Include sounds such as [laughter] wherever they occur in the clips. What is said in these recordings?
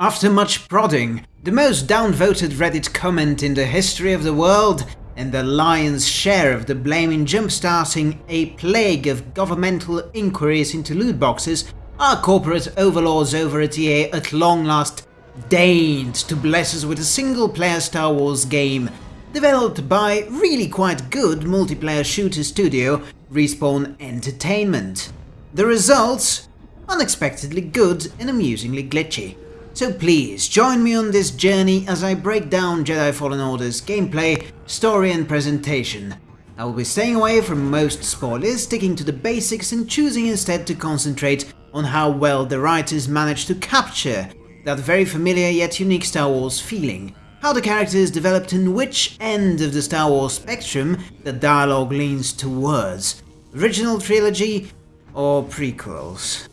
After much prodding, the most downvoted Reddit comment in the history of the world, and the lion's share of the blame in jumpstarting a plague of governmental inquiries into loot boxes, our corporate overlords over at EA at long last deigned to bless us with a single-player Star Wars game developed by really quite good multiplayer shooter studio Respawn Entertainment. The results? Unexpectedly good and amusingly glitchy. So please, join me on this journey as I break down Jedi Fallen Order's gameplay, story and presentation. I will be staying away from most spoilers, sticking to the basics and choosing instead to concentrate on how well the writers managed to capture that very familiar yet unique Star Wars feeling, how the characters developed and which end of the Star Wars spectrum the dialogue leans towards, original trilogy or prequels.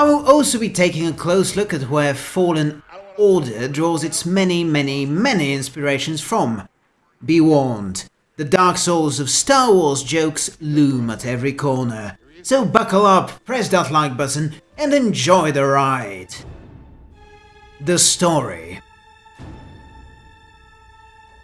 I will also be taking a close look at where Fallen Order draws its many, many, many inspirations from. Be warned, the Dark Souls of Star Wars jokes loom at every corner, so buckle up, press that like button and enjoy the ride. The story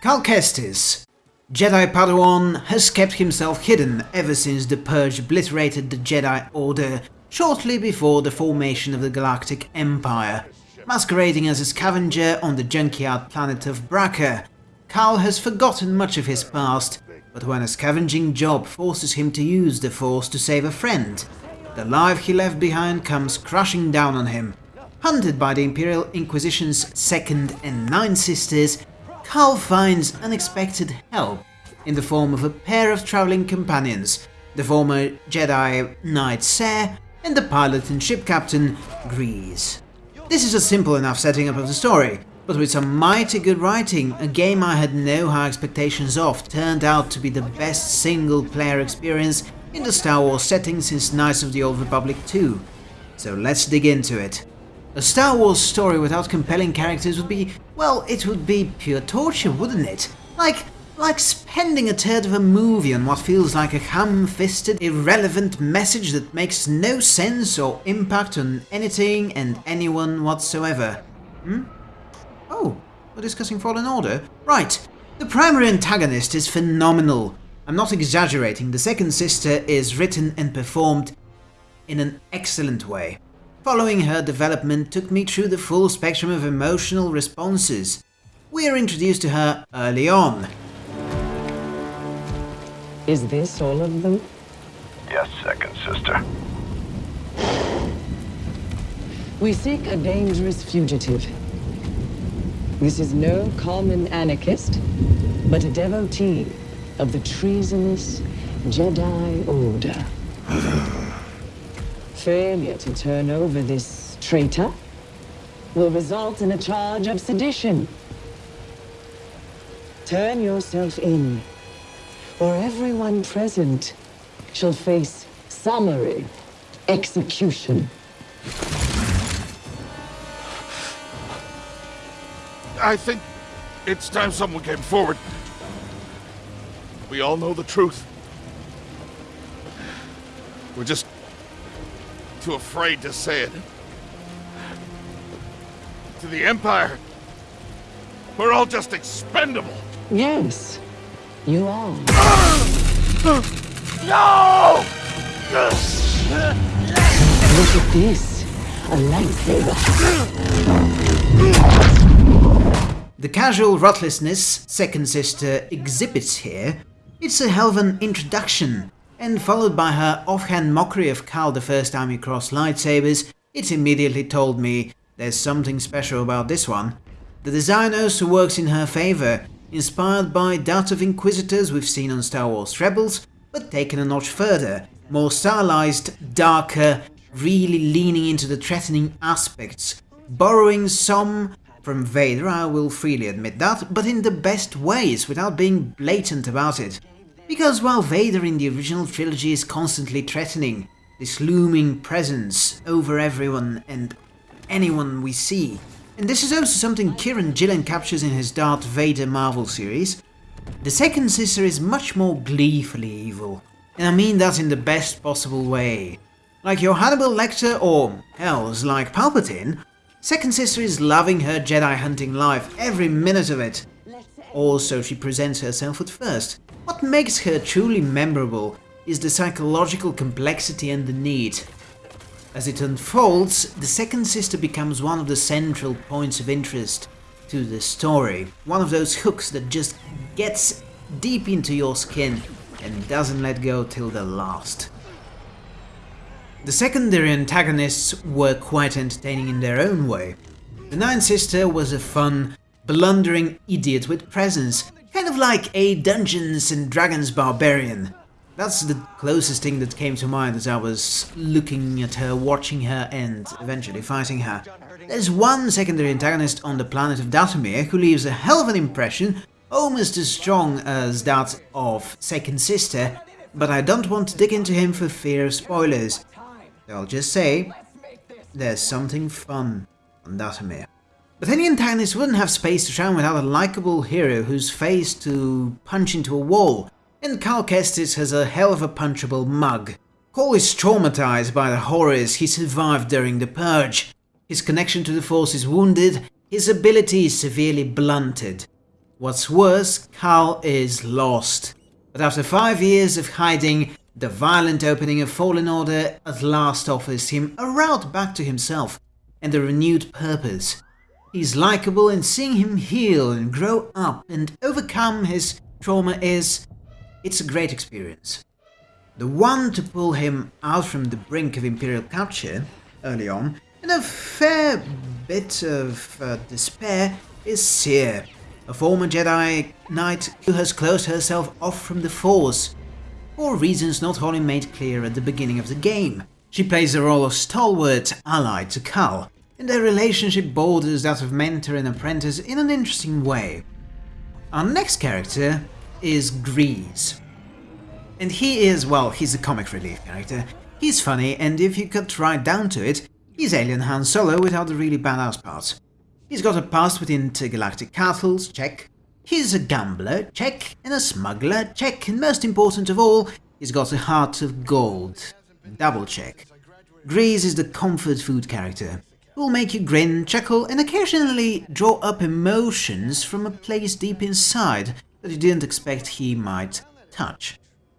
Cal Kestis, Jedi Padawan, has kept himself hidden ever since the Purge obliterated the Jedi Order shortly before the formation of the Galactic Empire. Masquerading as a scavenger on the junkyard planet of Bracca, Cal has forgotten much of his past, but when a scavenging job forces him to use the Force to save a friend, the life he left behind comes crashing down on him. Hunted by the Imperial Inquisition's Second and Nine Sisters, Cal finds unexpected help in the form of a pair of travelling companions, the former Jedi Knight Cere and the pilot and ship captain, Greez. This is a simple enough setting up of the story, but with some mighty good writing, a game I had no high expectations of turned out to be the best single-player experience in the Star Wars setting since Knights of the Old Republic 2. So let's dig into it. A Star Wars story without compelling characters would be, well, it would be pure torture, wouldn't it? Like, like spending a third of a movie on what feels like a ham-fisted, irrelevant message that makes no sense or impact on anything and anyone whatsoever. Hmm? Oh, we're discussing Fallen Order? Right, the primary antagonist is phenomenal. I'm not exaggerating, the second sister is written and performed in an excellent way. Following her development took me through the full spectrum of emotional responses. We are introduced to her early on, is this all of them? Yes, second sister. We seek a dangerous fugitive. This is no common anarchist, but a devotee of the treasonous Jedi Order. [sighs] Failure to turn over this traitor will result in a charge of sedition. Turn yourself in or everyone present shall face summary execution. I think it's time someone came forward. We all know the truth. We're just too afraid to say it. To the Empire, we're all just expendable. Yes, you are. No! Look at this. A lightsaber. The casual ruthlessness Second Sister exhibits here, it's a hell of an introduction, and followed by her offhand mockery of Cal the first time he crossed lightsabers, it immediately told me there's something special about this one. The design also works in her favour, inspired by that of Inquisitors we've seen on Star Wars Rebels, but taken a notch further, more stylized, darker, really leaning into the threatening aspects, borrowing some from Vader, I will freely admit that, but in the best ways, without being blatant about it. Because while Vader in the original trilogy is constantly threatening, this looming presence over everyone and anyone we see, and this is also something Kieran Gillen captures in his Darth Vader Marvel series. The second sister is much more gleefully evil, and I mean that in the best possible way. Like your Hannibal Lecter or, hells, like Palpatine, Second Sister is loving her Jedi hunting life, every minute of it. Also, she presents herself at first. What makes her truly memorable is the psychological complexity and the need. As it unfolds, the second sister becomes one of the central points of interest to the story. One of those hooks that just gets deep into your skin and doesn't let go till the last. The secondary antagonists were quite entertaining in their own way. The Ninth Sister was a fun, blundering idiot with presence, kind of like a Dungeons and Dragons barbarian. That's the closest thing that came to mind as I was looking at her, watching her and eventually fighting her. There's one secondary antagonist on the planet of Dathomir who leaves a hell of an impression, almost as strong as that of Second Sister, but I don't want to dig into him for fear of spoilers. I'll just say, there's something fun on Dathomir. But any antagonist wouldn't have space to shine without a likable hero who's face to punch into a wall, and Cal Kestis has a hell of a punchable mug. Cole is traumatized by the horrors he survived during the Purge. His connection to the Force is wounded, his ability is severely blunted. What's worse, Cal is lost. But after five years of hiding, the violent opening of Fallen Order at last offers him a route back to himself and a renewed purpose. He's likable and seeing him heal and grow up and overcome his trauma is it's a great experience. The one to pull him out from the brink of Imperial capture early on, and a fair bit of uh, despair, is Cere, a former Jedi Knight who has closed herself off from the Force, for reasons not wholly made clear at the beginning of the game. She plays the role of stalwart ally to Cal, and their relationship borders that of mentor and apprentice in an interesting way. Our next character is Greez. And he is, well, he's a comic relief character. He's funny, and if you cut right down to it, he's alien Han Solo without the really badass parts. He's got a past with intergalactic castles, check. He's a gambler, check, and a smuggler, check, and most important of all, he's got a heart of gold, double check. Greez is the comfort food character, who will make you grin, chuckle, and occasionally draw up emotions from a place deep inside that you didn't expect he might touch.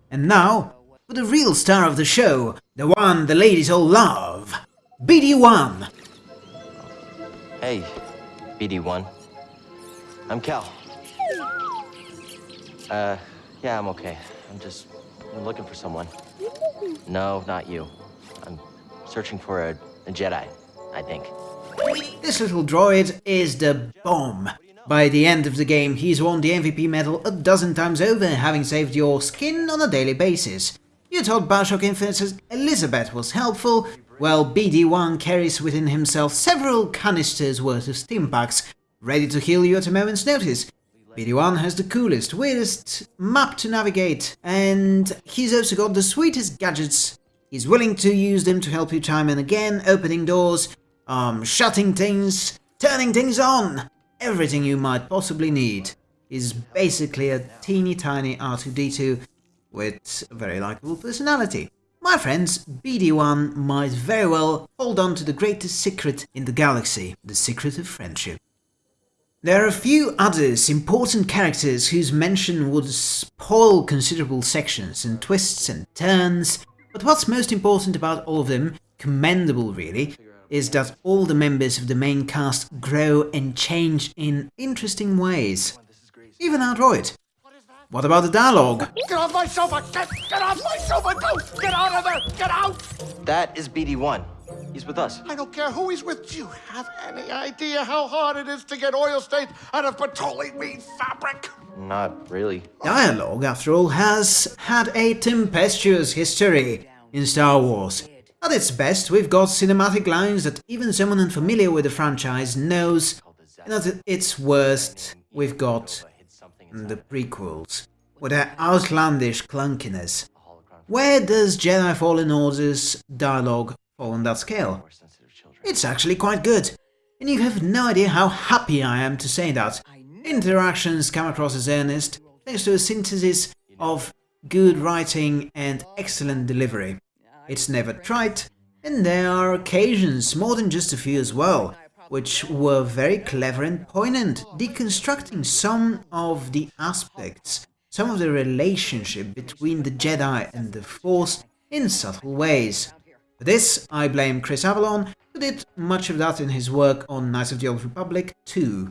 And now, for the real star of the show, the one the ladies all love, BD1! Hey, BD1. I'm Cal. Uh, yeah, I'm okay. I'm just I'm looking for someone. No, not you. I'm searching for a, a Jedi, I think. This little droid is the bomb. By the end of the game, he's won the MVP medal a dozen times over, having saved your skin on a daily basis. You told Bioshock Infinite's Elizabeth was helpful, well BD1 carries within himself several canisters worth of stim packs, ready to heal you at a moment's notice. BD1 has the coolest, weirdest map to navigate, and he's also got the sweetest gadgets. He's willing to use them to help you time and again, opening doors, um, shutting things, turning things on. Everything you might possibly need is basically a teeny tiny R2-D2 with a very likable personality. My friends, BD1 might very well hold on to the greatest secret in the galaxy, the secret of friendship. There are a few others important characters whose mention would spoil considerable sections and twists and turns, but what's most important about all of them, commendable really, is that all the members of the main cast grow and change in interesting ways. Even our droid. What about the dialogue? Get off my sofa! Get, get off my sofa! Don't! Get out of there! Get out! That is BD1. He's with us. I don't care who he's with. Do you have any idea how hard it is to get oil stains out of petroleum meat fabric? Not really. Dialogue, after all, has had a tempestuous history in Star Wars. At its best, we've got cinematic lines that even someone unfamiliar with the franchise knows, and at its worst, we've got the prequels, with their outlandish clunkiness. Where does Jedi Fallen Order's dialogue fall on that scale? It's actually quite good, and you have no idea how happy I am to say that. Interactions come across as earnest, thanks to a synthesis of good writing and excellent delivery. It's never trite, and there are occasions, more than just a few as well, which were very clever and poignant, deconstructing some of the aspects, some of the relationship between the Jedi and the Force in subtle ways. For this, I blame Chris Avellone, who did much of that in his work on Knights of the Old Republic 2.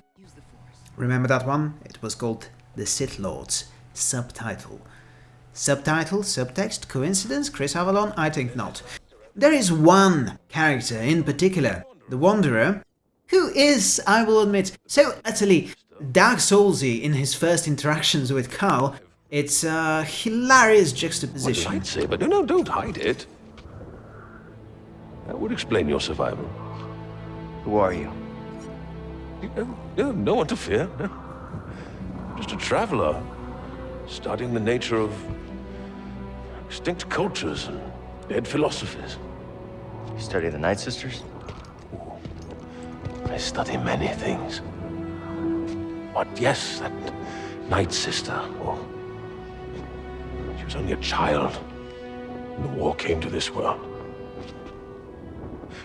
Remember that one? It was called The Sith Lords. Subtitle. Subtitle, subtext, coincidence, Chris Avellone? I think not. There is one character in particular, the Wanderer, who is, I will admit, so utterly Dark Soulsy in his first interactions with Carl. It's a hilarious juxtaposition. What lightsaber? No, no, don't hide it. That would explain your survival. Who are you? No, no, no one to fear. No. [laughs] Just a traveler, studying the nature of extinct cultures and dead philosophies. You study the Night Sisters? I study many things. But yes, that Night Sister, oh, she was only a child when the war came to this world.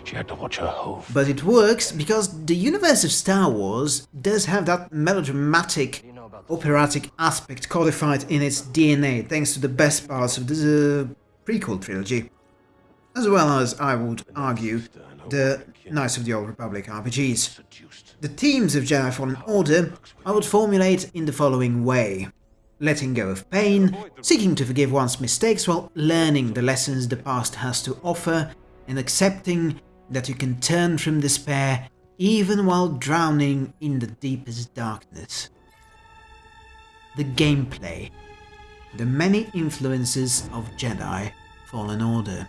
She had to watch her hove. But it works because the universe of Star Wars does have that melodramatic, operatic aspect codified in its DNA thanks to the best parts of the uh, prequel trilogy. As well as, I would argue, the Knights of the Old Republic RPGs. The themes of Jedi Fallen Order I would formulate in the following way. Letting go of pain, seeking to forgive one's mistakes while learning the lessons the past has to offer, and accepting that you can turn from despair even while drowning in the deepest darkness. The gameplay. The many influences of Jedi Fallen Order.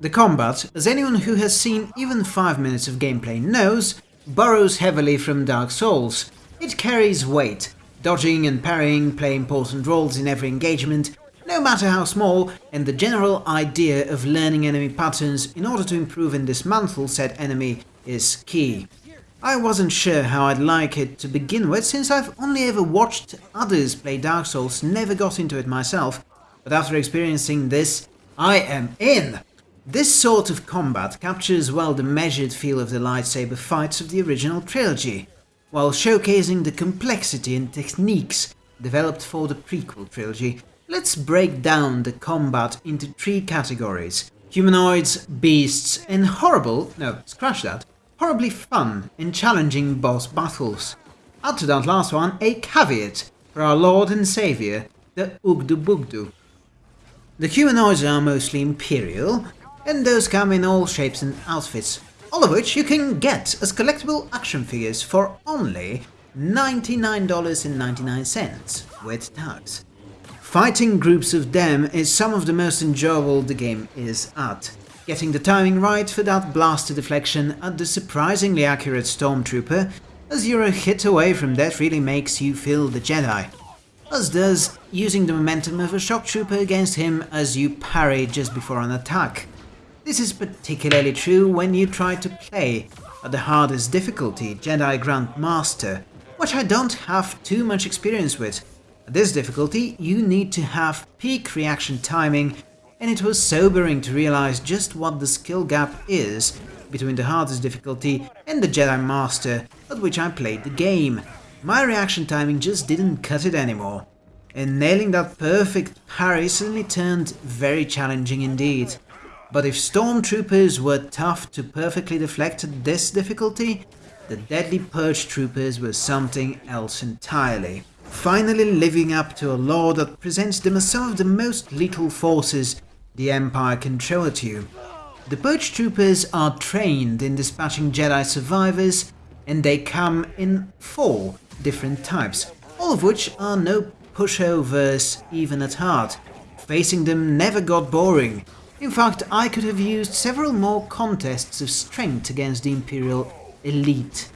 The combat, as anyone who has seen even 5 minutes of gameplay knows, borrows heavily from Dark Souls. It carries weight. Dodging and parrying play important roles in every engagement, no matter how small, and the general idea of learning enemy patterns in order to improve and dismantle said enemy is key. I wasn't sure how I'd like it to begin with, since I've only ever watched others play Dark Souls, never got into it myself, but after experiencing this, I am in! This sort of combat captures well the measured feel of the lightsaber fights of the original trilogy, while showcasing the complexity and techniques developed for the prequel trilogy. Let's break down the combat into three categories. Humanoids, beasts, and horrible, no, scratch that, horribly fun and challenging boss battles. Add to that last one a caveat for our lord and saviour, the Oggdo Bogdo. The humanoids are mostly Imperial, and those come in all shapes and outfits, all of which you can get as collectible action figures for only $99.99 with tax. Fighting groups of them is some of the most enjoyable the game is at. Getting the timing right for that blaster deflection at the surprisingly accurate Stormtrooper, as you're a hit away from that really makes you feel the Jedi. As does using the momentum of a shock trooper against him as you parry just before an attack. This is particularly true when you try to play at the hardest difficulty, Jedi Grand Master, which I don't have too much experience with. At this difficulty, you need to have peak reaction timing, and it was sobering to realize just what the skill gap is between the hardest difficulty and the Jedi Master at which I played the game. My reaction timing just didn't cut it anymore, and nailing that perfect parry suddenly turned very challenging indeed. But if stormtroopers were tough to perfectly deflect at this difficulty, the deadly purge troopers were something else entirely. Finally living up to a law that presents them as some of the most lethal forces the Empire at you. The purge troopers are trained in dispatching Jedi survivors, and they come in four different types, all of which are no pushovers even at heart. Facing them never got boring, in fact, I could have used several more contests of strength against the Imperial elite.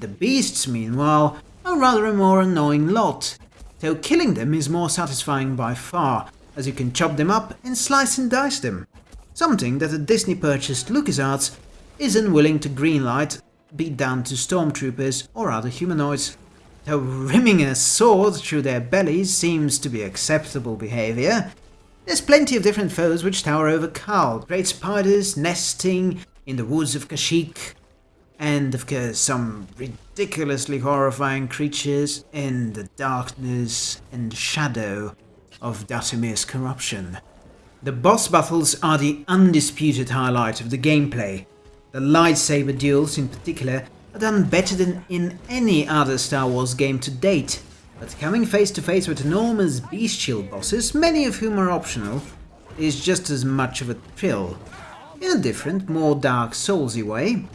The beasts, meanwhile, are rather a more annoying lot, though killing them is more satisfying by far, as you can chop them up and slice and dice them. Something that a Disney-purchased LucasArts is unwilling to greenlight, be down to stormtroopers or other humanoids. Though rimming a sword through their bellies seems to be acceptable behaviour, there's plenty of different foes which tower over Cal, great spiders nesting in the woods of Kashyyyk, and of course some ridiculously horrifying creatures in the darkness and shadow of Dathomir's corruption. The boss battles are the undisputed highlight of the gameplay. The lightsaber duels in particular are done better than in any other Star Wars game to date, but coming face to face with enormous bestial bosses, many of whom are optional, is just as much of a thrill. In a different, more Dark Soulsy way.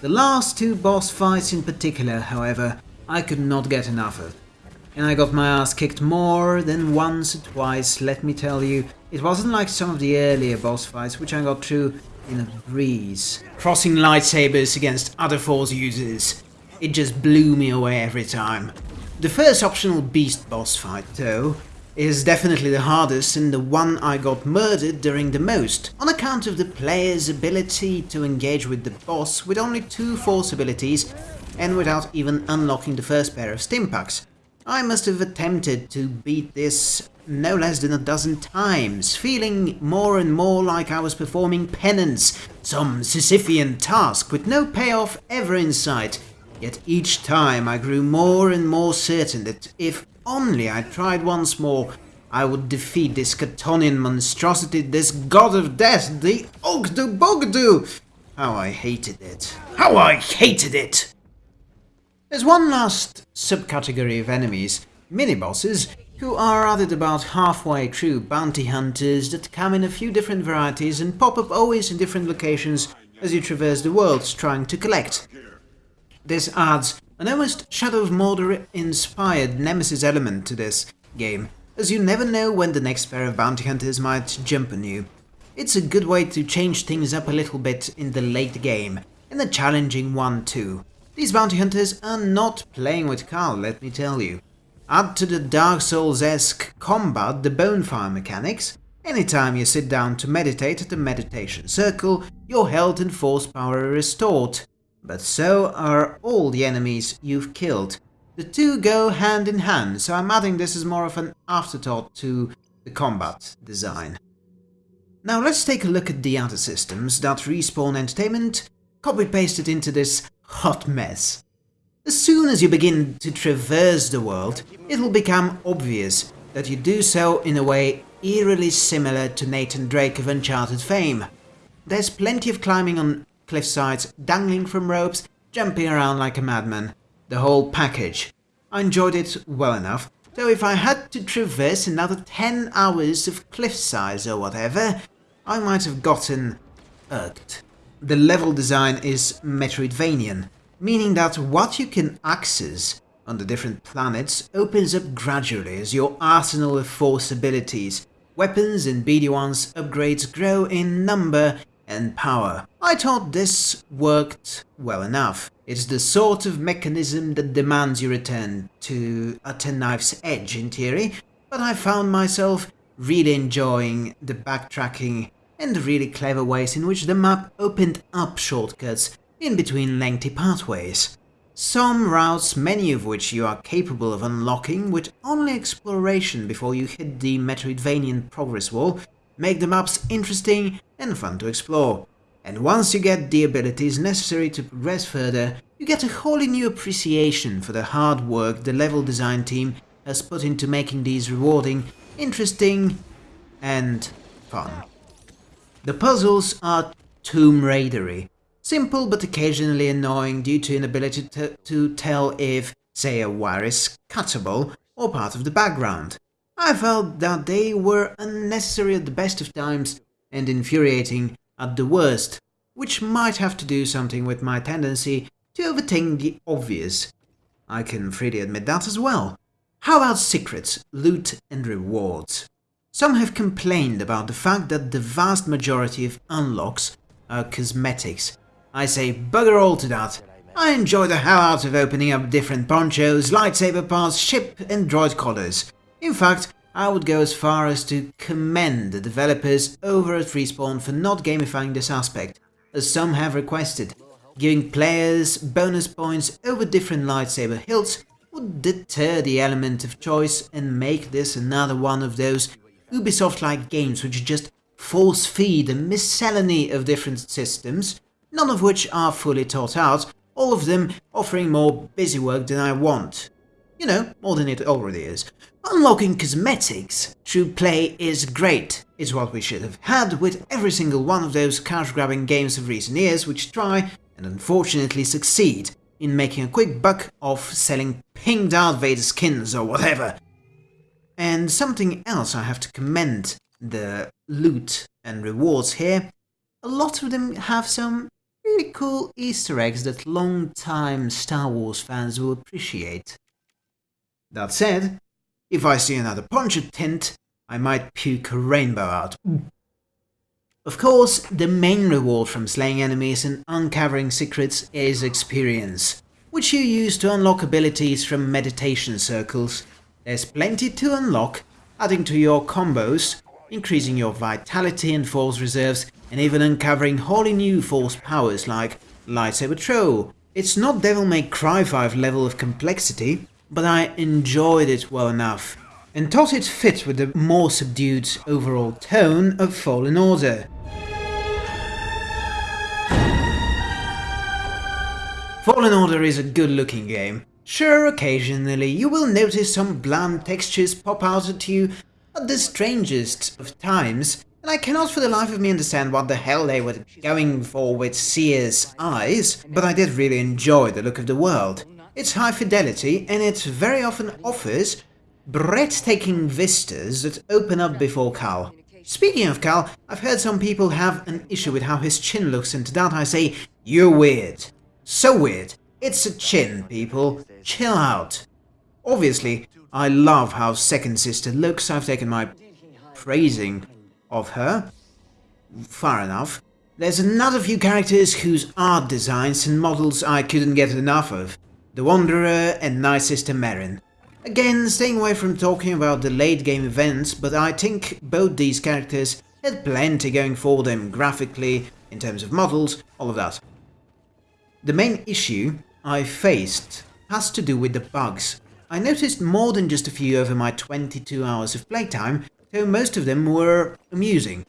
The last two boss fights in particular, however, I could not get enough of. And I got my ass kicked more than once or twice, let me tell you. It wasn't like some of the earlier boss fights, which I got through in a breeze. Crossing lightsabers against other Force users. It just blew me away every time. The first optional beast boss fight, though, is definitely the hardest and the one I got murdered during the most, on account of the player's ability to engage with the boss with only two force abilities and without even unlocking the first pair of stimpaks. I must have attempted to beat this no less than a dozen times, feeling more and more like I was performing penance, some Sisyphean task with no payoff ever in sight. Yet each time I grew more and more certain that if only I tried once more, I would defeat this Catonian monstrosity, this god of death, the Oggdo Bogdo! How I hated it. How I hated it! There's one last subcategory of enemies, mini-bosses, who are added about halfway through bounty hunters that come in a few different varieties and pop up always in different locations as you traverse the worlds trying to collect. This adds an almost Shadow of Mordor inspired Nemesis element to this game, as you never know when the next pair of bounty hunters might jump on you. It's a good way to change things up a little bit in the late game, and a challenging one too. These bounty hunters are not playing with Carl, let me tell you. Add to the Dark Souls-esque combat the bonfire mechanics. Anytime you sit down to meditate at the meditation circle, your health and force power are restored but so are all the enemies you've killed. The two go hand in hand, so I'm adding this as more of an afterthought to the combat design. Now let's take a look at the other systems that Respawn Entertainment copy-pasted into this hot mess. As soon as you begin to traverse the world, it will become obvious that you do so in a way eerily similar to Nathan Drake of Uncharted fame. There's plenty of climbing on cliff sides, dangling from ropes, jumping around like a madman. The whole package. I enjoyed it well enough, though if I had to traverse another 10 hours of cliff sides or whatever, I might have gotten irked. The level design is Metroidvanian, meaning that what you can access on the different planets opens up gradually as your arsenal of force abilities, weapons and BD1's upgrades grow in number and power. I thought this worked well enough. It's the sort of mechanism that demands you return to a ten knife's edge in theory, but I found myself really enjoying the backtracking and really clever ways in which the map opened up shortcuts in between lengthy pathways. Some routes, many of which you are capable of unlocking with only exploration before you hit the Metroidvanian progress wall, make the maps interesting and fun to explore. And once you get the abilities necessary to progress further, you get a wholly new appreciation for the hard work the level design team has put into making these rewarding, interesting, and fun. The puzzles are Tomb Raidery. Simple but occasionally annoying due to inability to, to tell if, say, a wire is cuttable or part of the background. I felt that they were unnecessary at the best of times and infuriating at the worst, which might have to do something with my tendency to overthink the obvious. I can freely admit that as well. How about secrets, loot and rewards? Some have complained about the fact that the vast majority of unlocks are cosmetics. I say bugger all to that. I enjoy the hell out of opening up different ponchos, lightsaber parts, ship and droid collars. In fact, I would go as far as to commend the developers over at Respawn for not gamifying this aspect, as some have requested. Giving players bonus points over different lightsaber hilts would deter the element of choice and make this another one of those Ubisoft-like games which just force-feed a miscellany of different systems none of which are fully thought out, all of them offering more busy work than I want. You know, more than it already is. Unlocking cosmetics through play is great, is what we should have had with every single one of those cash-grabbing games of recent years which try, and unfortunately succeed, in making a quick buck off selling pink Darth Vader skins or whatever. And something else I have to commend the loot and rewards here, a lot of them have some really cool easter eggs that long-time Star Wars fans will appreciate. That said, if I see another Poncho tint, I might puke a rainbow out. Of course, the main reward from slaying enemies and uncovering secrets is experience, which you use to unlock abilities from meditation circles. There's plenty to unlock, adding to your combos, increasing your vitality and force reserves, and even uncovering wholly new force powers like lightsaber throw. It's not Devil May Cry 5 level of complexity, but I enjoyed it well enough, and thought it fit with the more subdued overall tone of Fallen Order. Fallen Order is a good looking game. Sure, occasionally you will notice some bland textures pop out at you at the strangest of times, and I cannot for the life of me understand what the hell they were going for with Cere's eyes, but I did really enjoy the look of the world. It's high fidelity and it very often offers breathtaking vistas that open up before Cal. Speaking of Cal, I've heard some people have an issue with how his chin looks and to that I say, you're weird. So weird. It's a chin, people. Chill out. Obviously, I love how Second Sister looks, I've taken my praising of her. Far enough. There's another few characters whose art designs and models I couldn't get enough of. The Wanderer and Night Sister Merrin. Again, staying away from talking about the late game events, but I think both these characters had plenty going for them graphically, in terms of models, all of that. The main issue I faced has to do with the bugs. I noticed more than just a few over my 22 hours of playtime, though most of them were amusing.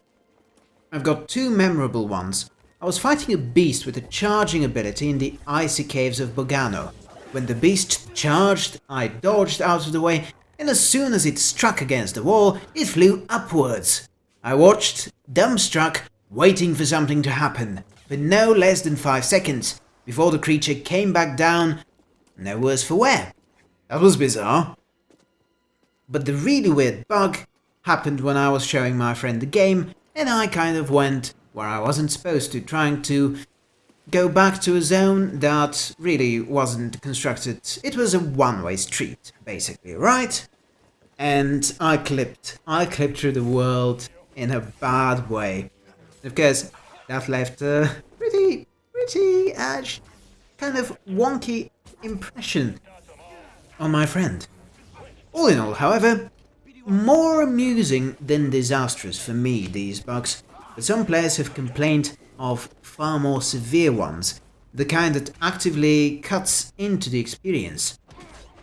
I've got two memorable ones. I was fighting a beast with a charging ability in the icy caves of Bogano. When the beast charged, I dodged out of the way, and as soon as it struck against the wall, it flew upwards. I watched, dumbstruck, waiting for something to happen, for no less than five seconds, before the creature came back down, no worse for wear. That was bizarre. But the really weird bug happened when I was showing my friend the game, and I kind of went where I wasn't supposed to, trying to go back to a zone that really wasn't constructed. It was a one-way street, basically, right? And I clipped. I clipped through the world in a bad way. Of course, that left a pretty uh, kind of wonky impression on my friend. All in all, however, more amusing than disastrous for me, these bugs, but some players have complained of far more severe ones, the kind that actively cuts into the experience.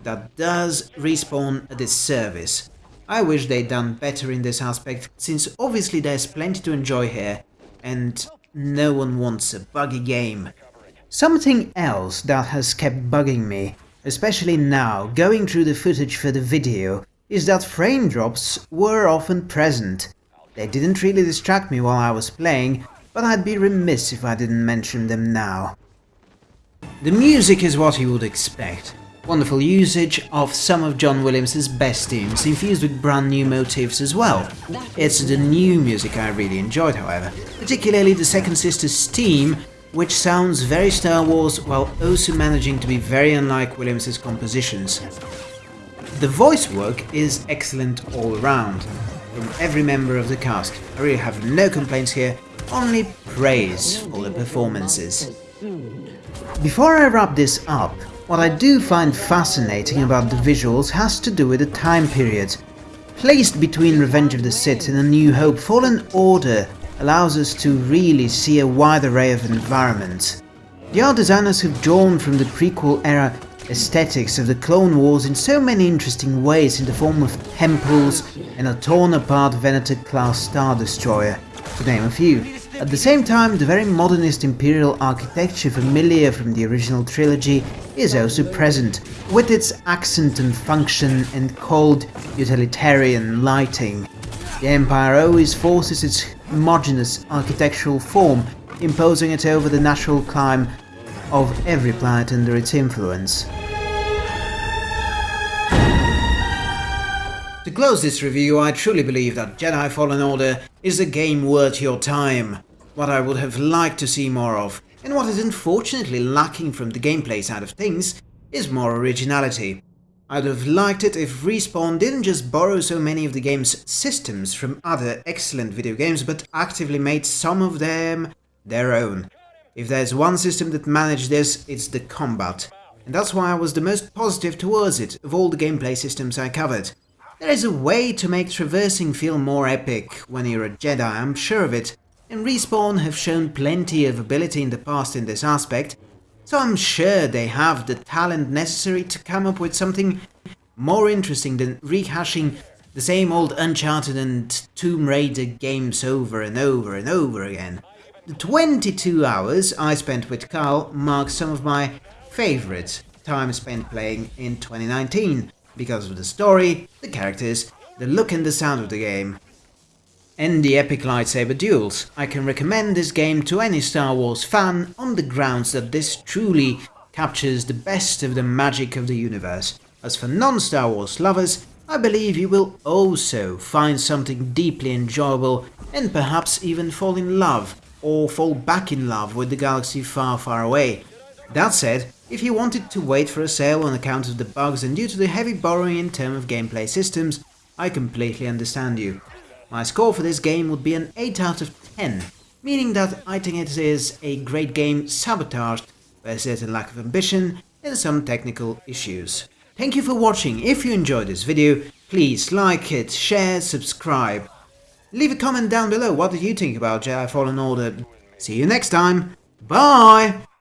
That does Respawn a disservice. I wish they'd done better in this aspect, since obviously there's plenty to enjoy here, and no one wants a buggy game. Something else that has kept bugging me, especially now, going through the footage for the video, is that frame drops were often present. They didn't really distract me while I was playing, but I'd be remiss if I didn't mention them now. The music is what you would expect. Wonderful usage of some of John Williams' best themes, infused with brand new motifs as well. It's the new music I really enjoyed, however, particularly the Second Sister's theme, which sounds very Star Wars while also managing to be very unlike Williams' compositions. The voice work is excellent all around, from every member of the cast. I really have no complaints here, only praise for the performances. Before I wrap this up, what I do find fascinating about the visuals has to do with the time period. Placed between Revenge of the Sith and A New Hope, Fallen Order allows us to really see a wide array of environments. The art designers have drawn from the prequel era aesthetics of the Clone Wars in so many interesting ways in the form of temples and a torn apart Venator class Star Destroyer, to name a few. At the same time, the very modernist imperial architecture familiar from the original trilogy is also present, with its accent on function and cold, utilitarian lighting. The Empire always forces its homogeneous architectural form, imposing it over the natural climb of every planet under its influence. To close this review, I truly believe that Jedi Fallen Order is a game worth your time, what I would have liked to see more of, and what is unfortunately lacking from the gameplay side of things is more originality. I'd have liked it if Respawn didn't just borrow so many of the game's systems from other excellent video games, but actively made some of them their own. If there's one system that managed this, it's the combat. And that's why I was the most positive towards it of all the gameplay systems I covered. There is a way to make traversing feel more epic when you're a Jedi, I'm sure of it, and Respawn have shown plenty of ability in the past in this aspect, so I'm sure they have the talent necessary to come up with something more interesting than rehashing the same old Uncharted and Tomb Raider games over and over and over again. The 22 hours I spent with Carl mark some of my favourite time spent playing in 2019, because of the story, the characters, the look and the sound of the game. And the epic lightsaber duels. I can recommend this game to any Star Wars fan on the grounds that this truly captures the best of the magic of the universe. As for non-Star Wars lovers, I believe you will also find something deeply enjoyable and perhaps even fall in love or fall back in love with the galaxy far far away. That said, if you wanted to wait for a sale on account of the bugs and due to the heavy borrowing in terms of gameplay systems, I completely understand you. My score for this game would be an 8 out of 10, meaning that I think it is a great game sabotaged by a certain lack of ambition and some technical issues. Thank you for watching, if you enjoyed this video, please like it, share, subscribe. Leave a comment down below what did you think about Jedi Fallen Order. See you next time, bye!